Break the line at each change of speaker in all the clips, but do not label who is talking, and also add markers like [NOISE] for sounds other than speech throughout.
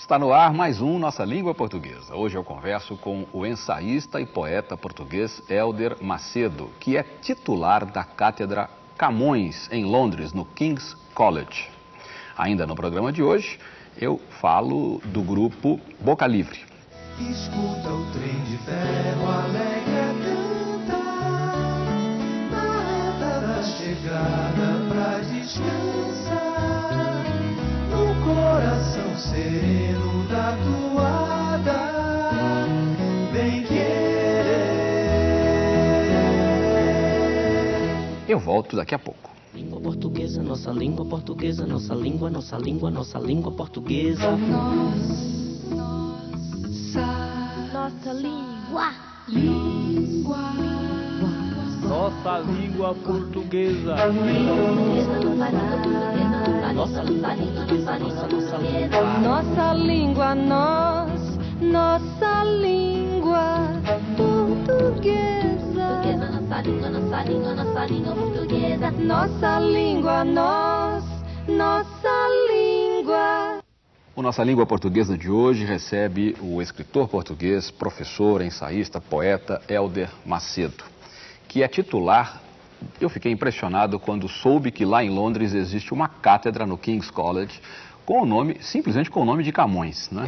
Está no ar mais um Nossa Língua Portuguesa. Hoje eu converso com o ensaísta e poeta português Helder Macedo, que é titular da Cátedra Camões, em Londres, no King's College. Ainda no programa de hoje, eu falo do grupo Boca Livre.
Escuta o trem de ferro alegre cantar da chegada pra descansar No coração sereno da toada Bem querer
Eu volto daqui a pouco.
Língua portuguesa, nossa língua portuguesa, nossa língua, nossa língua, nossa língua portuguesa.
Nossa.
Nossa.
Nossa língua língua.
Nossa língua, nós. Nossa língua portuguesa.
Nossa língua, nossa língua, nossa língua portuguesa.
Nossa língua, nós. Nossa língua.
O Nossa Língua Portuguesa de hoje recebe o escritor português, professor, ensaísta, poeta Helder Macedo, que é titular. Eu fiquei impressionado quando soube que lá em Londres existe uma cátedra no King's College com o nome, simplesmente com o nome de Camões, né?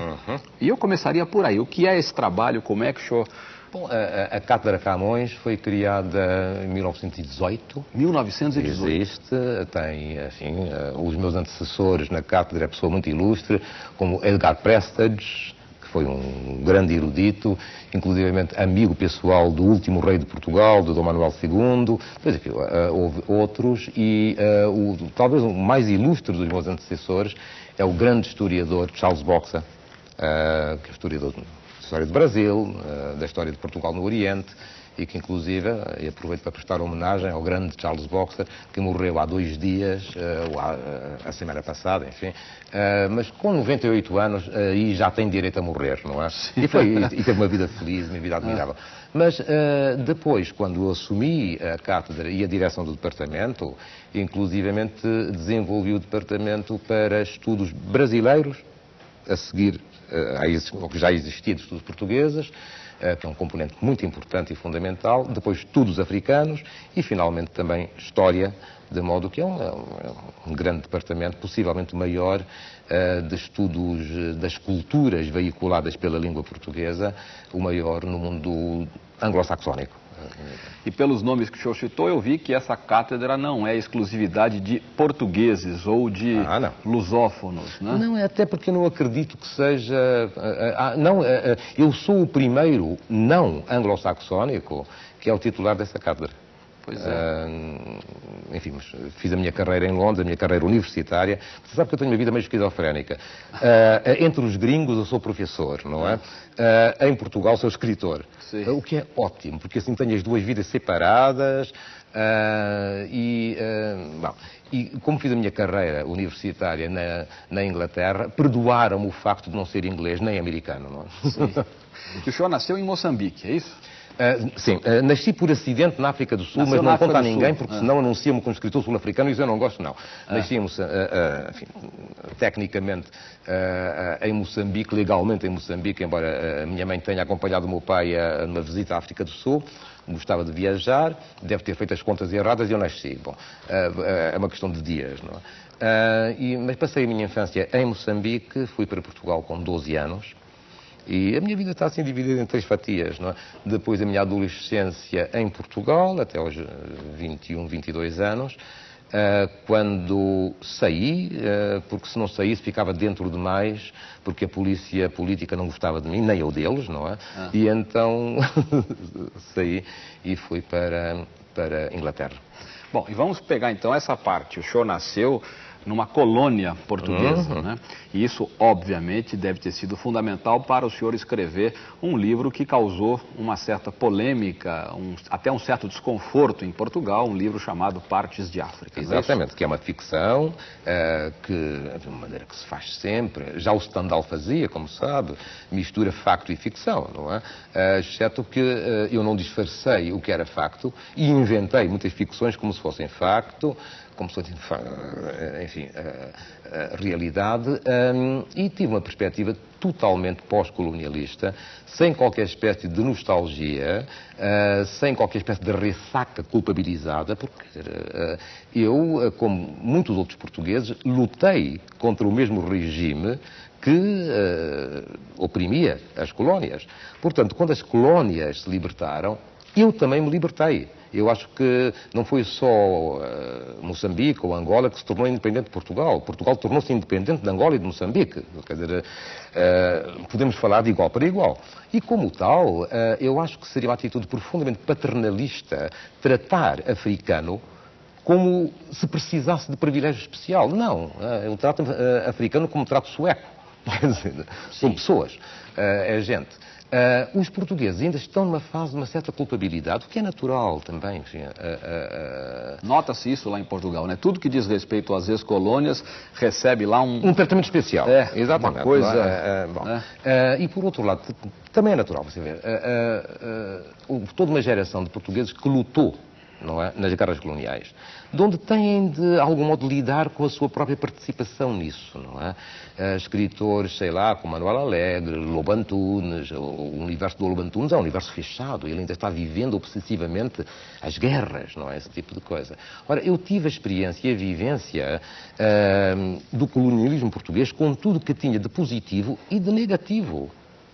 E eu começaria por aí. O que é esse trabalho? Como é que o senhor...
Bom, a, a- a Cátedra Camões foi criada em 1918.
1918.
Existe, tem, assim, eh, os meus antecessores na cátedra, é pessoa muito ilustre, como Edgar Prestage, foi um grande erudito, inclusivamente amigo pessoal do último rei de Portugal, do Dom Manuel II, depois enfim, eh, houve outros, e eh, o, talvez o mais ilustre dos meus antecessores é o grande historiador Charles Boxa, eh, que é historiador da história do Brasil, da história de Portugal no Oriente, e que inclusive, e aproveito para prestar homenagem ao grande Charles Boxer, que morreu há dois dias, eh, ou há, eh, a semana passada, enfim, eh, mas com 98 anos e já tem direito a morrer, não é? E, foi, e teve uma vida feliz, uma vida admirável. Mas eh, depois, quando assumi a cátedra e a direção do departamento, inclusivamente desenvolvi o departamento para estudos brasileiros, a seguir a ao que já existia de estudos portugueses, que é um componente muito importante e fundamental, depois estudos africanos e, finalmente, também história, de modo que é um, é é um grande departamento, possivelmente o maior, eh, de estudos eh, das culturas veiculadas pela língua portuguesa, o maior no mundo anglo-saxónico.
E pelos nomes que o senhor citou, eu vi que essa cátedra não é exclusividade de portugueses ou de
Ah, não.
lusófonos, né?
Não, é até porque não acredito que seja. ah, ah, não, ah, eu sou o primeiro não anglo-saxónico que é o titular dessa cátedra.
Pois é.
Ah, enfim, fiz a minha carreira em Londres, a minha carreira universitária. Você sabe que eu tenho uma vida meio esquizofrénica. Ah, entre os gringos eu sou professor, não é? Ah, em Portugal sou escritor.
Sim.
O que é ótimo, porque assim tenho as duas vidas separadas. ah, e, bom, e como fiz a minha carreira universitária na, na Inglaterra, perdoaram-me o facto de não ser inglês nem americano. Não é?
Que [LAUGHS] o senhor nasceu em Moçambique, é isso?
Ah, sim, ah, nasci por acidente na África do Sul,
Nasceu
mas
na
não conta a ninguém,
Sul.
porque
Ah.
senão anuncia-me como escritor sul-africano e isso eu não gosto, não. Nasci ah, ah, enfim, tecnicamente ah, ah, em Moçambique, legalmente em Moçambique, embora ah, a minha mãe tenha acompanhado o meu pai a numa visita à África do Sul. Gostava de viajar, deve ter feito as contas erradas e eu nasci. Bom, ah, ah, é uma questão de dias, não é? Ah, mas passei a minha infância em Moçambique, fui para Portugal com 12 anos. E a minha vida está assim dividida em três fatias, não é? Depois a minha adolescência em Portugal, até aos eh, 21, 22 anos, ah, quando saí, ah, porque se não saísse ficava dentro demais, porque a polícia política não gostava de mim, nem eu deles, não é? E então [LAUGHS] saí e fui para, para Inglaterra.
Bom, e vamos pegar então essa parte. O senhor nasceu numa colônia portuguesa,
Uhum.
né? E isso, obviamente, deve ter sido fundamental para o senhor escrever um livro que causou uma certa polêmica, um- até um certo desconforto em Portugal, um livro chamado Partes de África. é?
Exatamente, que é uma ficção eh, que, de uma maneira que se faz sempre, já o Stendhal fazia, como sabe, mistura facto e ficção, não é? Eh, exceto que eh, eu não disfarcei o que era facto e inventei muitas ficções como se fossem facto, como se fosse, enfim, a, a realidade, um, e tive uma perspectiva totalmente pós-colonialista, sem qualquer espécie de nostalgia, uh, sem qualquer espécie de ressaca culpabilizada, porque uh, eu, uh, como muitos outros portugueses, lutei contra o mesmo regime que oprimia as colónias. Portanto, quando as colónias se libertaram, eu também me libertei. Eu acho que não foi só uh, Moçambique ou Angola que se tornou independente de Portugal. Portugal tornou-se independente de Angola e de Moçambique. Quer dizer, uh, podemos falar de igual para igual. E como tal, uh, eu acho que seria uma atitude profundamente paternalista tratar africano como se precisasse de privilégio especial. Não, eu trato africano como trato sueco. [LAUGHS] São pessoas, é gente. Uh, os portugueses ainda estão numa fase de uma certa culpabilidade, o que é natural também. Uh,
uh, Nota-se isso lá em Portugal, né? Tudo que diz respeito às ex-colônias recebe lá um...
Um tratamento especial.
É, Exatamente. uma coisa...
É? bom. É. e por outro lado, também é natural, você vê, toda uma geração de portugueses que lutou não é? nas guerras coloniais, de onde têm de algum modo lidar com a sua própria participação nisso, não é? Uh, escritores, sei lá, como Manuel Alegre, Lobo Antunes, o universo do Lobo Antunes é um universo fechado, ele ainda está vivendo obsessivamente as guerras, não é? Esse tipo de coisa. Ora, eu tive a experiência e a vivência uh, do colonialismo português com tudo que tinha de positivo e de negativo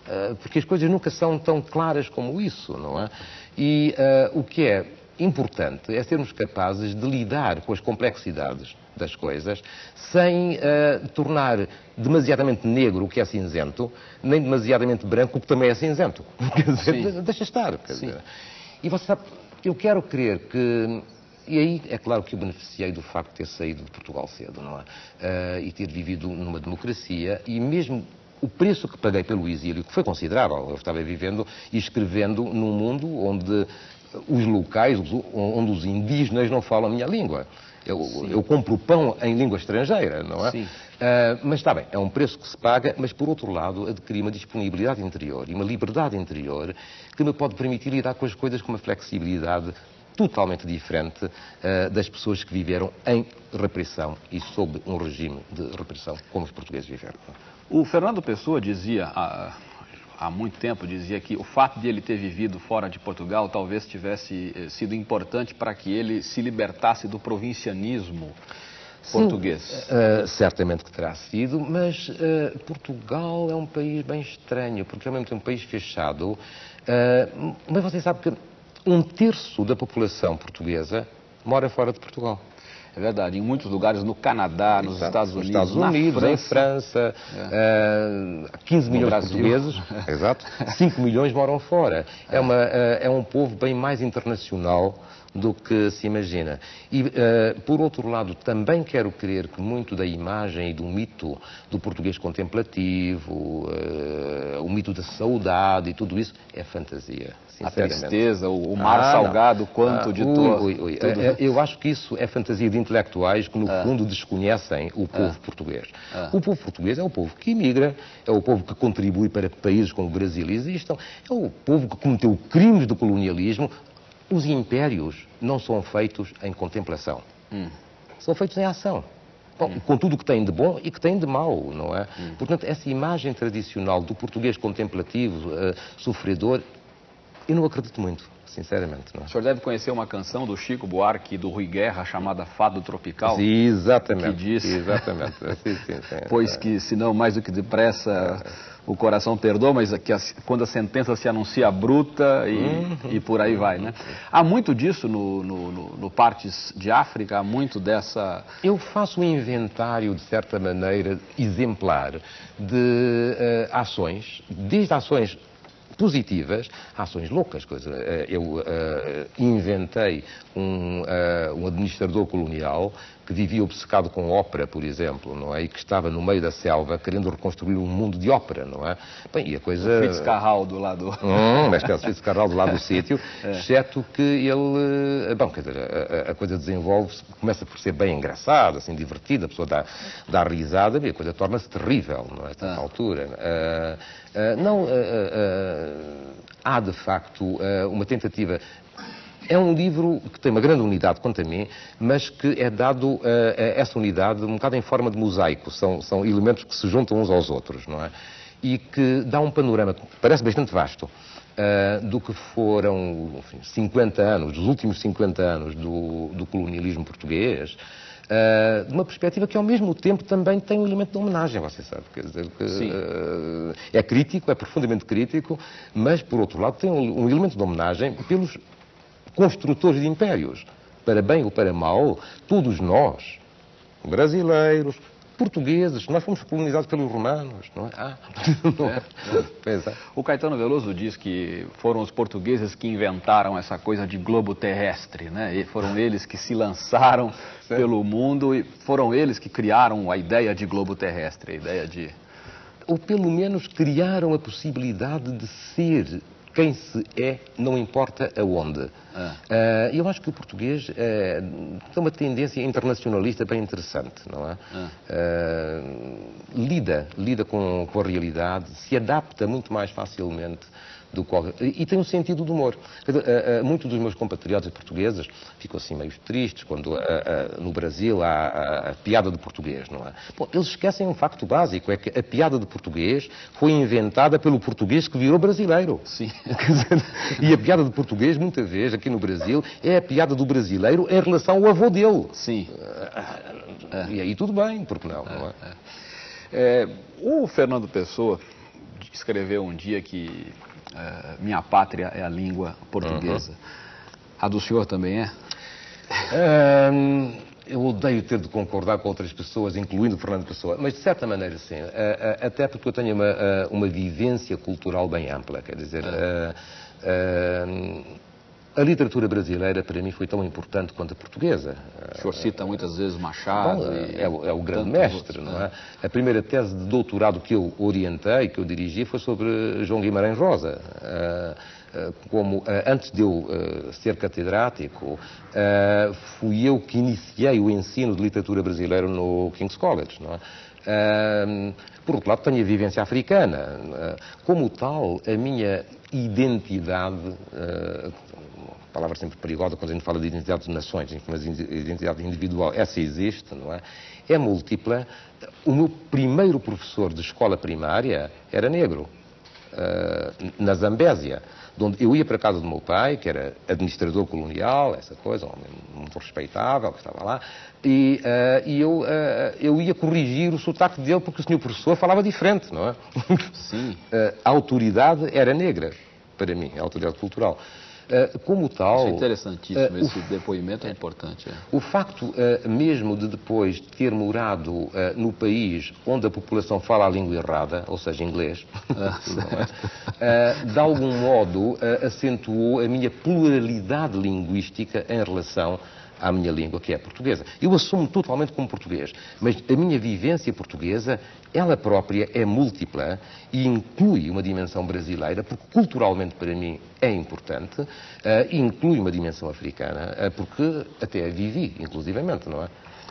ah, porque as coisas nunca são tão claras como isso, não é? E uh, o que é importante é sermos capazes de lidar com as complexidades das coisas sem uh, tornar demasiadamente negro o que é cinzento, nem demasiadamente branco o que também é cinzento. [LAUGHS] Quer dizer, deixa estar. Dizer. E você sabe, eu quero crer que. E aí é claro que eu beneficiei do facto de ter saído de Portugal cedo, não é? Uh, e ter vivido numa democracia e mesmo o preço que paguei pelo exílio, que foi considerável, eu estava vivendo e escrevendo num mundo onde os locais, onde os indígenas não falam a minha língua. Eu, eu, compro pão em língua estrangeira, não é? Sim. Uh, mas está bem, é um preço que se paga, mas por outro lado adquiri uma disponibilidade interior e uma liberdade interior que me pode permitir lidar com as coisas com uma flexibilidade totalmente diferente uh, das pessoas que viveram em repressão e sob um regime de repressão como os portugueses viveram.
O Fernando Pessoa dizia, há muito tempo dizia que o fato de ele ter vivido fora de Portugal talvez tivesse eh, sido importante para que ele se libertasse do provincianismo português.
Sim, uh, certamente que terá sido, mas uh, Portugal é um país bem estranho, porque é mesmo um país fechado. Uh, mas você sabe que um terço da população portuguesa mora fora de Portugal.
É verdade, em muitos lugares, no Canadá, nos
Exato.
Estados Unidos,
Estados Unidos
França,
em França, é. uh, 15 milhões de portugueses, [LAUGHS] exato, 5 milhões moram fora. É, é uma, uh, é um povo bem mais internacional do que se imagina. E, uh, por outro lado, também quero crer que muito da imagem e do mito do português contemplativo, uh, o mito da saudade e tudo isso é fantasia.
A tristeza, o, mar ah, salgado, quanto ah, de todo.
Tudo... É, eu acho que isso é fantasia de intelectuais que, no ah. fundo, desconhecem o povo ah. português. Ah. O povo português é o povo que imigra, é o povo que contribui para que países como o Brasil existam, é o povo que cometeu crimes de colonialismo. Os impérios não são feitos em contemplação, hum. são feitos em ação. Bom, hum. com tudo o que tem de bom e que tem de mau, não é? Hum. Portanto, essa imagem tradicional do português contemplativo, uh, sofredor, eu não acredito muito, sinceramente. Não.
É? O senhor deve conhecer uma canção do Chico Buarque e do Rui Guerra chamada Fado Tropical?
Sim, exatamente.
Que diz...
Exatamente. [LAUGHS] sim, sim, sim,
pois que, se não mais do que depressa, o coração perdoa, mas que a, quando a sentença se anuncia bruta e, uhum. e por aí vai, né? Há muito disso no, no, no, no Partes de África, há muito dessa...
Eu faço um inventário, de certa maneira, exemplar de uh, ações, desde ações positivas, ações loucas. Coisa. Eh, eu uh, inventei um, uh, um administrador colonial que vivia obcecado com ópera, por exemplo, não é? E que estava no meio da selva querendo reconstruir um mundo de ópera, não é?
Bem, e a coisa... O Fitzcarral do lado...
Hum, uma espécie de Fitzcarral do lado do [LAUGHS] sítio, é. exceto que ele... Bom, quer dizer, a, a coisa desenvolve-se, começa por ser bem engraçada, assim, divertida, a pessoa dá, dá risada e a coisa torna-se terrível, não é? A certa ah. altura. Uh, uh, não... Uh, há, de facto, uma tentativa É um livro que tem uma grande unidade, quanto a mim, mas que é dado uh, essa unidade um bocado em forma de mosaico. São, são elementos que se juntam uns aos outros, não é? E que dá um panorama parece bastante vasto uh, do que foram enfim, 50 anos, dos últimos 50 anos do, do colonialismo português. Uh, de uma perspectiva que ao mesmo tempo também tem um elemento de homenagem, você sabe. Quer dizer, que, uh, é crítico, é profundamente crítico, mas por outro lado tem um, um elemento de homenagem pelos construtores de impérios. Para bem ou para mal, todos nós, brasileiros, portugueses, nós fomos colonizados pelos romanos, não é? Ah, [LAUGHS] não é?
é. O Caetano Veloso diz que foram os portugueses que inventaram essa coisa de globo terrestre, né? E foram eles que se lançaram certo. pelo mundo e foram eles que criaram a ideia de globo terrestre, a ideia de...
Ou pelo menos criaram a possibilidade de ser quem se é, não importa aonde. Ah. Uh, eu acho que o português uh, tem uma tendência internacionalista bem interessante, não é? Ah. Uh, lida, lida com, com a realidade, se adapta muito mais facilmente do qual, e tem um sentido de humor. Muitos dos meus compatriotas portugueses ficam assim meio tristes quando no Brasil há a, piada de português, não é? Bom, eles esquecem um facto básico, é que a piada de português foi inventada pelo português que virou brasileiro.
Sim. [LAUGHS]
e a piada de português, muitas vezes, aqui no Brasil, é a piada do brasileiro em relação ao avô dele.
Sim.
E aí tudo bem, porque não, não é?
é o Fernando Pessoa escreveu um dia que é, minha pátria é a língua portuguesa. Uhum. A do senhor também é?
Um, eu odeio ter de concordar com outras pessoas, incluindo o Fernando Pessoa, mas de certa maneira sim. Uh, até porque eu tenho uma, uma vivência cultural bem ampla. Quer dizer, a literatura brasileira, para mim, foi tão importante quanto a portuguesa.
O senhor cita muitas vezes Machado. Bom,
é, o, é, o grande mestre, não é? é? A primeira tese de doutorado que eu orientei, que eu dirigi, foi sobre João Guimarães Rosa. Como antes de eu ser catedrático, fui eu que iniciei o ensino de literatura brasileira no King's College, não é? Por outro lado, tenho a vivência africana. Como tal, a minha identidade, sempre perigosa quando a gente fala de identidade de nações, mas identidade individual, essa existe, não é? É múltipla. O meu primeiro professor de escola primária era negro, uh, na Zambésia, onde eu ia para a casa do meu pai, que era administrador colonial, essa coisa, um homem muito respeitável, que estava lá, e, uh, e eu, uh, eu ia corrigir o sotaque dele porque o senhor professor falava diferente, não é?
Sim. [LAUGHS]
a autoridade era negra, para mim, a autoridade cultural. Eh, como tal. Isso
é interessantíssimo, esse depoimento é importante. É.
O facto uh, mesmo de depois ter morado uh, no país onde a população fala a língua errada, ou seja, inglês, [LAUGHS] ah, [LAUGHS] é? de algum modo acentuou a minha pluralidade linguística em relação à minha língua, que é a portuguesa. Eu assumo totalmente como português, mas a minha vivência portuguesa, ela própria é múltipla e inclui uma dimensão brasileira, porque culturalmente para mim é importante, uh, e inclui uma dimensão africana, uh, porque até a vivi, inclusivamente, não é?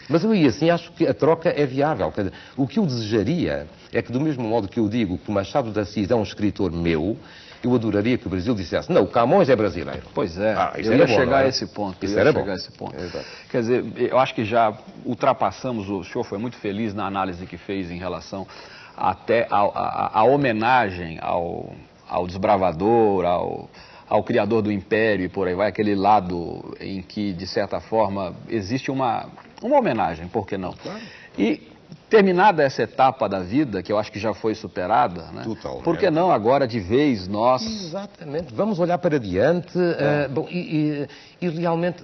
Mas eu, e assim, acho que a troca é viável. O que eu desejaria é que, do mesmo modo que eu digo que o Machado de Assis é um escritor meu, eu adoraria que o Brasil dissesse, não, o Camões é brasileiro.
Pois é, ah, eu ia bom, chegar a é? esse ponto.
Isso era
chegar
bom.
a esse ponto. Exato. Quer dizer, eu acho que já ultrapassamos, o senhor foi muito feliz na análise que fez em relação até a, a, a homenagem ao, ao desbravador, ao, ao criador do império e por aí vai, aquele lado em que, de certa forma, existe uma, uma homenagem, por que não?
Claro.
E Terminada essa etapa da vida, que eu acho que já foi superada, né? Por que não agora de vez nós...
Exatamente, vamos olhar para diante é. uh, bom, e, e, e, realmente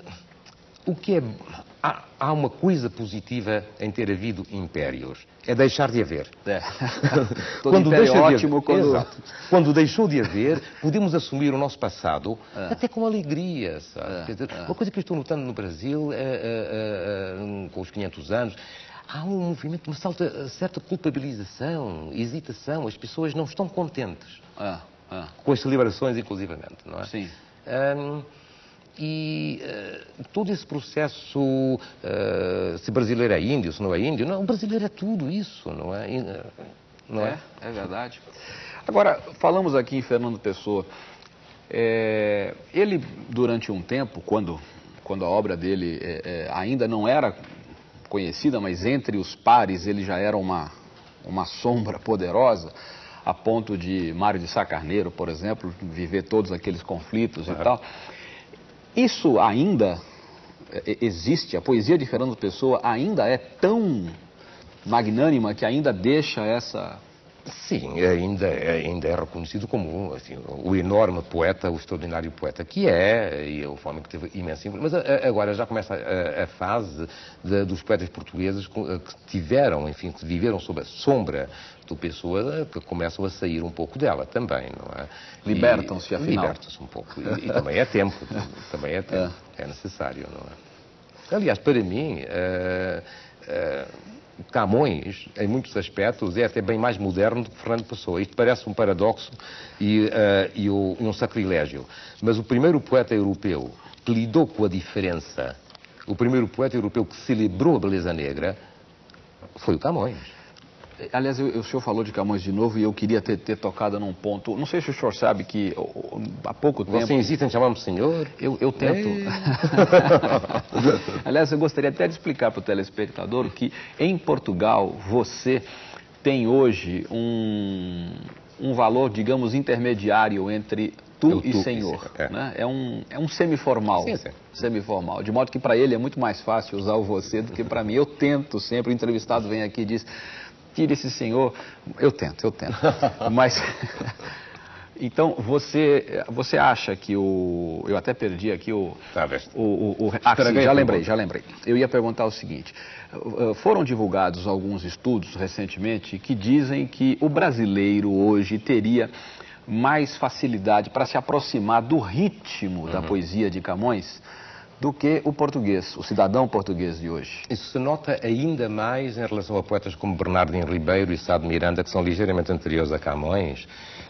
o que é... Há, há, uma coisa positiva em ter havido impérios, é deixar de haver.
É. [LAUGHS] quando deixa é ótimo
de haver, quando... Exato. quando deixou de haver, podemos assumir o nosso passado é. até com alegria, sabe? Dizer, é. uma coisa que eu estou notando no Brasil, é, com os 500 anos, há um movimento, uma certa, certa culpabilização, hesitação. As pessoas não estão contentes
ah, ah.
com as celebrações, inclusivamente, não é?
Sim.
Um, e uh, todo esse processo, uh, se brasileiro é índio, se não é índio, não, o brasileiro é tudo isso, não é?
Não é, é, é verdade. Agora, falamos aqui em Fernando Pessoa. É, ele, durante um tempo, quando, quando a obra dele é, é, ainda não era conhecida, mas entre os pares ele já era uma, uma sombra poderosa, a ponto de Mário de Sá Carneiro, por exemplo, viver todos aqueles conflitos e tal. Isso ainda é, existe, a poesia de Fernando Pessoa ainda é tão magnânima que ainda deixa essa
Sim, ainda, ainda é reconhecido como assim, o enorme poeta, o extraordinário poeta que é, e o homem que teve imensa influência. Mas agora já começa a, a fase de, dos poetas portugueses que tiveram, enfim, que viveram sob a sombra do Pessoa, que começam a sair um pouco dela também, não é?
Libertam-se, afinal.
Libertam-se um pouco. E, e, também é tempo, [LAUGHS] também é tempo, é, é necessário, não é? Aliás, para mim, uh, uh, Camões, em muitos aspectos, é até bem mais moderno do que Fernando Pessoa. Isto parece um paradoxo e, uh, e, um sacrilégio. Mas o primeiro poeta europeu que lidou com a diferença, o primeiro poeta europeu que celebrou a beleza negra, foi o Camões.
Aliás, eu, o senhor falou de Camões de novo e eu queria ter, ter, tocado num ponto. Não sei se o senhor sabe que há pouco tempo.
Você insiste em chamar-me senhor?
Eu, eu tento. [LAUGHS] Aliás, eu gostaria até de explicar para o telespectador que em Portugal você tem hoje um, um valor, digamos, intermediário entre tu, tu e senhor. É. Né? é um, é um semiformal. Sim, sim. Semiformal. De modo que para ele é muito mais fácil usar o você do que para mim. Eu tento sempre, o entrevistado vem aqui e diz tire esse senhor. Eu tento, eu tento. [LAUGHS] Mas. [LAUGHS] Então, você, você acha que o. Eu até perdi aqui o.
Tá,
o, o, o ah, sim, já lembrei, já lembrei. Eu ia perguntar o seguinte: eh, foram divulgados alguns estudos recentemente que dizem que o brasileiro hoje teria mais facilidade para se aproximar do ritmo uhum. da poesia de Camões do que o português, o cidadão português de hoje.
Isso se nota ainda mais em relação a poetas como Bernardino Ribeiro e Sá de Miranda, que são ligeiramente anteriores a Camões.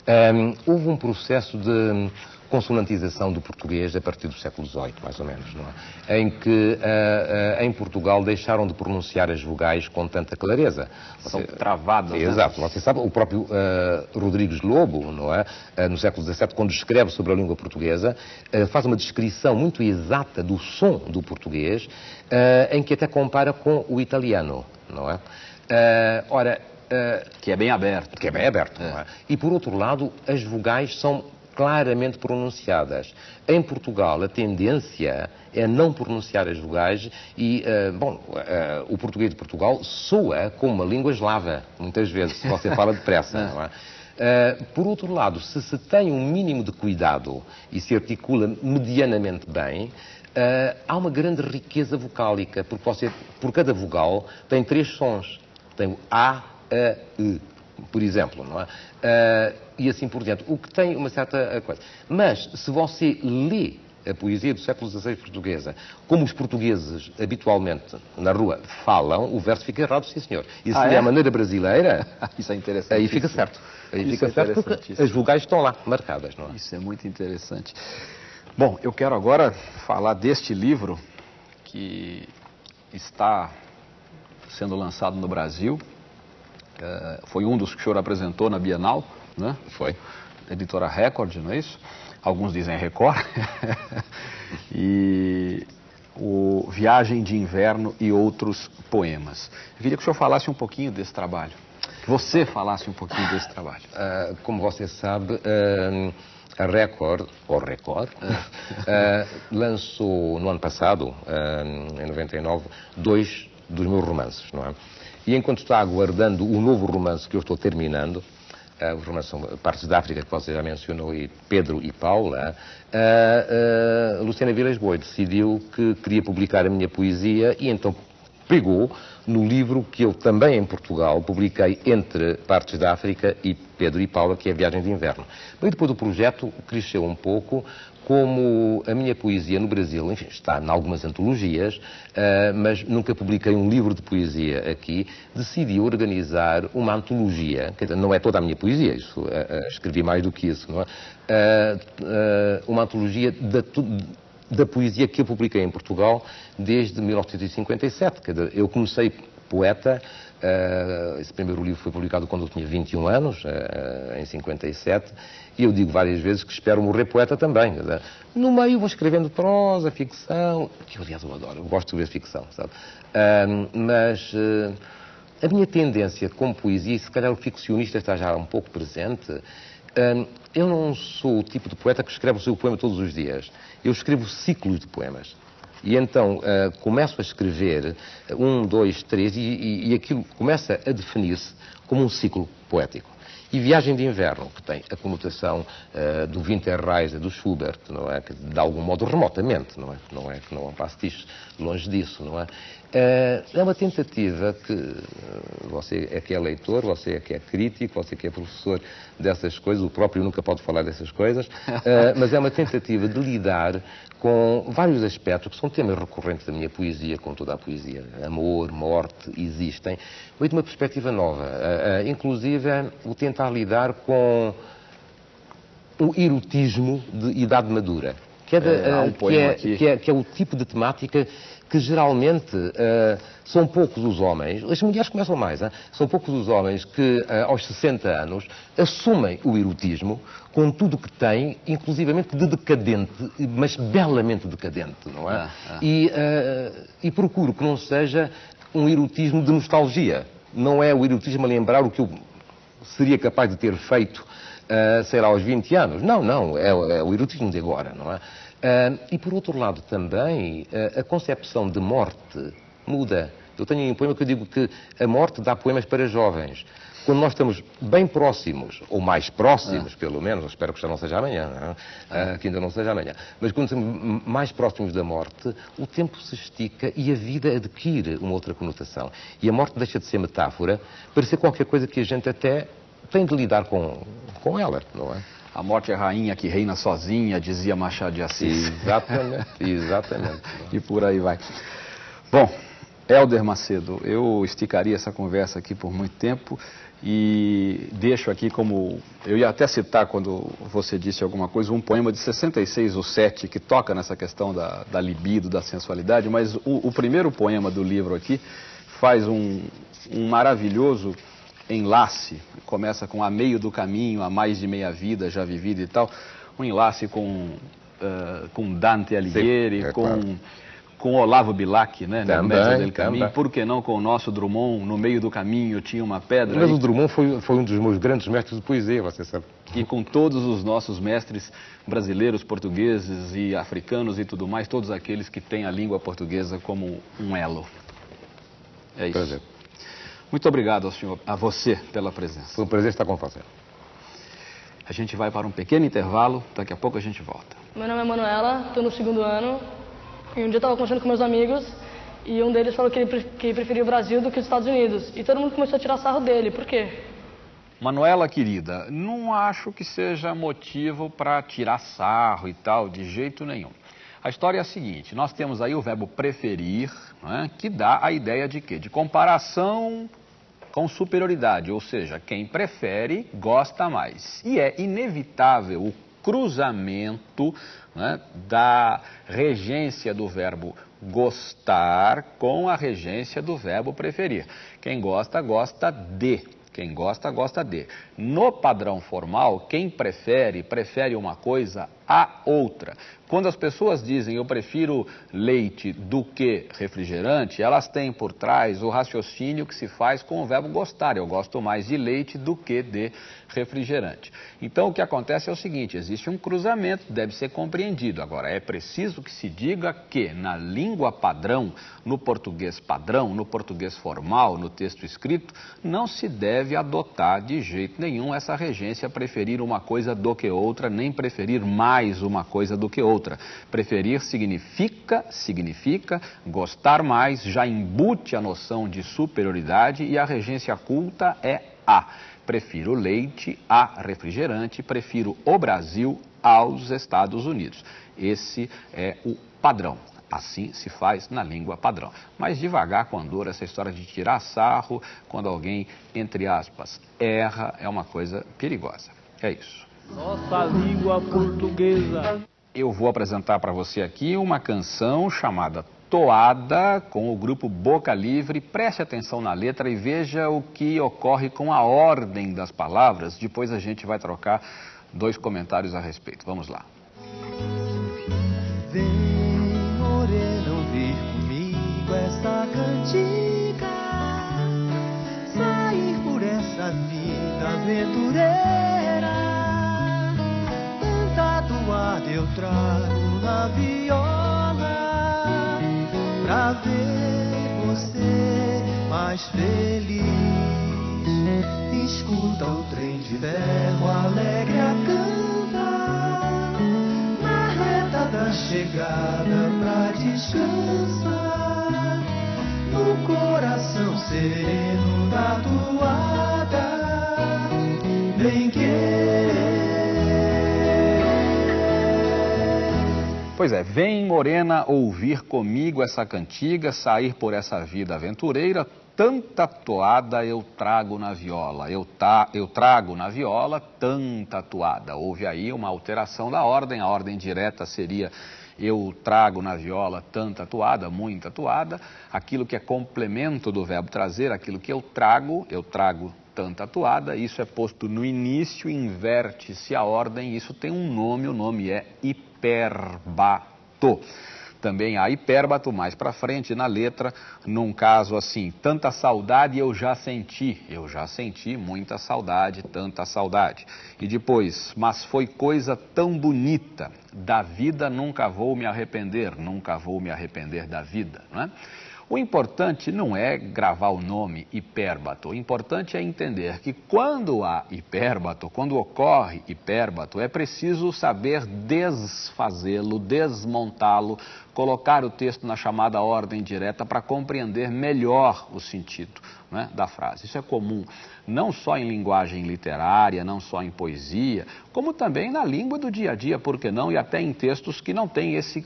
Um, houve um processo de consonantização do português a partir do século XVIII, mais ou menos, não é? Em que, uh, uh, em Portugal, deixaram de pronunciar as vogais com tanta clareza.
São Você, travadas. Né?
Exato. Você sabe, o próprio uh, Rodrigues Lobo, não é? no século XVII, quando escreve sobre a língua portuguesa, faz uma descrição muito exata do som do português, em que até compara com o italiano, não é? ora,
que é bem aberto.
Que é bem aberto. É. É? E por outro lado, as vogais são claramente pronunciadas. Em Portugal, a tendência é não pronunciar as vogais e, uh, bom, uh, o português de Portugal soa como uma língua eslava, muitas vezes, se você fala depressa, não é? Uh, [LAUGHS] por outro lado, se se tem um mínimo de cuidado e se articula medianamente bem, há uma grande riqueza vocálica, porque você, por cada vogal, tem três sons. Tem o A, A, E por exemplo, não é? Uh, e assim por diante. O que tem uma certa coisa. Mas, se você lê a poesia do século XVI portuguesa, como os portugueses habitualmente na rua falam, o verso fica errado, sim senhor. E se ah, é? é a maneira brasileira, [LAUGHS]
isso é interessante.
Aí fica certo. Aí isso fica é certo porque as vogais estão lá, marcadas, não é?
Isso é muito interessante. Bom, eu quero agora falar deste livro que está sendo lançado no Brasil, é, foi um dos que o senhor apresentou na Bienal, né?
Foi.
Editora Record, não é isso? Alguns dizem Record. [LAUGHS] e o Viagem de Inverno e outros poemas. Eu queria que o senhor falasse um pouquinho desse trabalho. Que você falasse um pouquinho desse trabalho.
Uh, como você sabe, uh, a Record, ou Record, uh, [LAUGHS] lançou no ano passado, em 99, dois dos meus romances, não é? E enquanto está aguardando o novo romance que eu estou terminando, uh, os romances são Partes da África, que você já mencionou, e Pedro e Paula, uh, uh, Luciana Vilas Boi decidiu que queria publicar a minha poesia e então pegou no livro que eu também em Portugal publiquei entre Partes da África e Pedro e Paula, que é Viagem de Inverno. Mas depois o projeto cresceu um pouco, como a minha poesia no Brasil, enfim, está em algumas antologias, uh, mas nunca publiquei um livro de poesia aqui, decidi organizar uma antologia, não é toda a minha poesia, isso, uh, uh, escrevi mais do que isso, não é? uma antologia da, da poesia que eu publiquei em Portugal desde 1957, quer dizer, eu comecei poeta Uh, esse primeiro livro foi publicado quando eu tinha 21 anos, uh, em 57, e eu digo várias vezes que espero morrer poeta também. No meio vou escrevendo prosa, ficção, que aliás eu adoro, eu gosto de escrever ficção, sabe? Uh, mas a minha tendência como poesia, se calhar o ficcionista está já um pouco presente, eu não sou o tipo de poeta que escreve o seu poema todos os dias. Eu escrevo ciclos de poemas. E então uh, começo a escrever um, dois, três, e, e, e aquilo começa a definir-se como um ciclo poético. E Viagem de Inverno, que tem a conotação uh, do Winterreise do Schubert, não é? Que, de algum modo remotamente, não é? Não é que não um pastiche longe disso, não é? Uh, é uma tentativa que uh, você é que é leitor, você é que é crítico, você que é professor dessas coisas, o próprio nunca pode falar dessas coisas, [LAUGHS] mas é uma tentativa de lidar com vários aspectos que são temas recorrentes da minha poesia, com toda a poesia. Amor, morte, existem, mas de uma perspectiva nova. Uh, uh, inclusive, o tentar lidar com o erotismo de idade madura. Que é, de, é, um que, é, que, é, que é o tipo de temática que geralmente uh, são poucos os homens, as mulheres começam mais, hein? são poucos os homens que uh, aos 60 anos assumem o erotismo com tudo que tem, inclusivamente de decadente, mas belamente decadente, não é? Ah, ah. E, uh, e procuro que não seja um erotismo de nostalgia. Não é o erotismo a lembrar o que eu seria capaz de ter feito, uh, sei lá, aos 20 anos. Não, não, é, é o erotismo de agora, não é? E por outro lado também, uh, a concepção de morte muda. Eu tenho um poema que eu digo que a morte dá poemas para jovens. Quando nós estamos bem próximos, ou mais próximos, ah. pelo menos, espero que já não seja amanhã, não é? ah. que ainda não seja amanhã, mas quando estamos mais próximos da morte, o tempo se estica e a vida adquire uma outra conotação. E a morte deixa de ser metáfora para ser qualquer coisa que a gente até tem de lidar com, com ela, não é?
A morte é rainha que reina sozinha, dizia Machado de Assis.
Exatamente, [LAUGHS] exatamente.
e por aí vai. Bom, Helder Macedo, eu esticaria essa conversa aqui por muito tempo e deixo aqui como. Eu ia até citar quando você disse alguma coisa, um poema de 66, o 7, que toca nessa questão da, da libido, da sensualidade, mas o, o primeiro poema do livro aqui faz um, um maravilhoso enlace, começa com a meio do caminho, a mais de meia vida já vivida e tal, um enlace com, uh, com Dante Alighieri, Sim, é com, claro. com Olavo Bilac, né,
também, no Médio
del Caminho, por que não com o nosso Drummond, no meio do caminho tinha uma pedra.
Mas o Drummond foi, foi um dos meus grandes mestres de poesia, você sabe.
E com todos os nossos mestres brasileiros, portugueses e africanos e tudo mais, todos aqueles que têm a língua portuguesa como um elo. É isso. Prazer. Muito obrigado ao senhor, a você pela presença.
Foi um prazer estar com você.
A gente vai para um pequeno intervalo, daqui a pouco a gente volta.
Meu nome é Manuela, estou no segundo ano. E um dia eu estava conversando com meus amigos e um deles falou que ele, que preferia o Brasil do que os Estados Unidos. E todo mundo começou a tirar sarro dele. Por quê?
Manuela, querida, não acho que seja motivo para tirar sarro e tal, de jeito nenhum. A história é a seguinte: nós temos aí o verbo preferir, é? que dá a ideia de quê? De comparação com superioridade, ou seja, quem prefere gosta mais. E é inevitável o cruzamento né, da regência do verbo gostar com a regência do verbo preferir. Quem gosta, gosta de. Quem gosta, gosta de. No padrão formal, quem prefere, prefere uma coisa a outra. Quando as pessoas dizem eu prefiro leite do que refrigerante, elas têm por trás o raciocínio que se faz com o verbo gostar. Eu gosto mais de leite do que de refrigerante. Então o que acontece é o seguinte: existe um cruzamento, deve ser compreendido. Agora, é preciso que se diga que na língua padrão, no português padrão, no português formal, no texto escrito, não se deve adotar de jeito nenhum essa regência preferir uma coisa do que outra, nem preferir mais uma coisa do que outra outra. Preferir significa, significa gostar mais, já embute a noção de superioridade e a regência culta é a. Prefiro leite a refrigerante, prefiro o Brasil aos Estados Unidos. Esse é o padrão. Assim se faz na língua padrão. Mas devagar com andor, essa história de tirar sarro, quando alguém, entre aspas, erra, é uma coisa perigosa. É isso.
Nossa língua portuguesa
eu vou apresentar para você aqui uma canção chamada toada com o grupo Boca Livre. Preste atenção na letra e veja o que ocorre com a ordem das palavras. Depois a gente vai trocar dois comentários a respeito. Vamos lá.
Vem, morena, ouvir comigo essa cantiga, sair por essa vida aventureira. Eu trago na viola, pra ver você mais feliz. Escuta o trem de ferro alegre a cantar na reta da chegada pra descansar no coração sereno da toada bem querer.
Pois é, vem morena ouvir comigo essa cantiga, sair por essa vida aventureira. Tanta toada eu trago na viola, eu, ta, eu trago na viola tanta toada. Houve aí uma alteração da ordem, a ordem direta seria eu trago na viola tanta toada, muita toada. Aquilo que é complemento do verbo trazer, aquilo que eu trago, eu trago tanta toada. Isso é posto no início, inverte-se a ordem, isso tem um nome, o nome é hiperbato. Também há hipérbato mais para frente na letra, num caso assim, tanta saudade eu já senti, eu já senti muita saudade, tanta saudade. E depois, mas foi coisa tão bonita, da vida nunca vou me arrepender, nunca vou me arrepender da vida, não é? O importante não é gravar o nome hipérbato, o importante é entender que quando há hipérbato, quando ocorre hipérbato, é preciso saber desfazê-lo, desmontá-lo, colocar o texto na chamada ordem direta para compreender melhor o sentido né, da frase. Isso é comum não só em linguagem literária, não só em poesia, como também na língua do dia a dia, por que não, e até em textos que não têm esse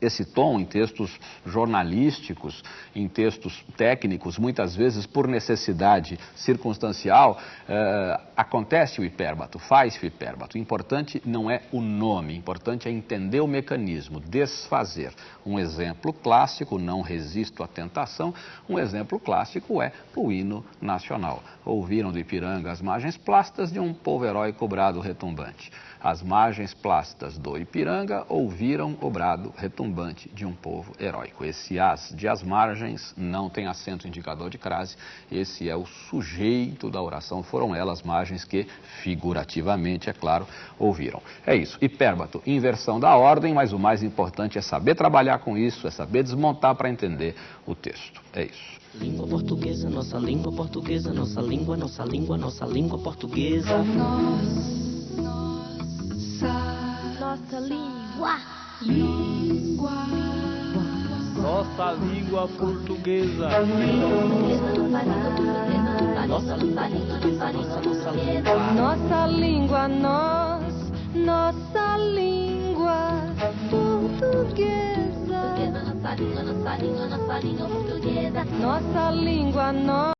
esse tom em textos jornalísticos, em textos técnicos, muitas vezes por necessidade circunstancial, eh, acontece o hipérbato, faz o hipérbato. O importante não é o nome, o importante é entender o mecanismo, desfazer. Um exemplo clássico, não resisto à tentação, um exemplo clássico é o hino nacional. Ouviram do Ipiranga as margens plásticas de um povo herói cobrado retumbante. As margens plásticas do Ipiranga ouviram o brado retumbante de um povo heróico. Esse as de as margens não tem acento indicador de crase, esse é o sujeito da oração, foram elas margens que, figurativamente, é claro, ouviram. É isso, hipérbato, inversão da ordem, mas o mais importante é saber trabalhar com isso, é saber desmontar para entender o texto. É isso.
Língua portuguesa, nossa língua portuguesa, nossa língua, nossa língua, nossa língua portuguesa.
Nossa língua.
Nossa língua portuguesa.
Nossa língua, nossa língua, nossa língua,
Nossa língua, nós, nossa língua portuguesa.
Nossa língua, nossa língua, nossa língua portuguesa.
Nossa língua, nós.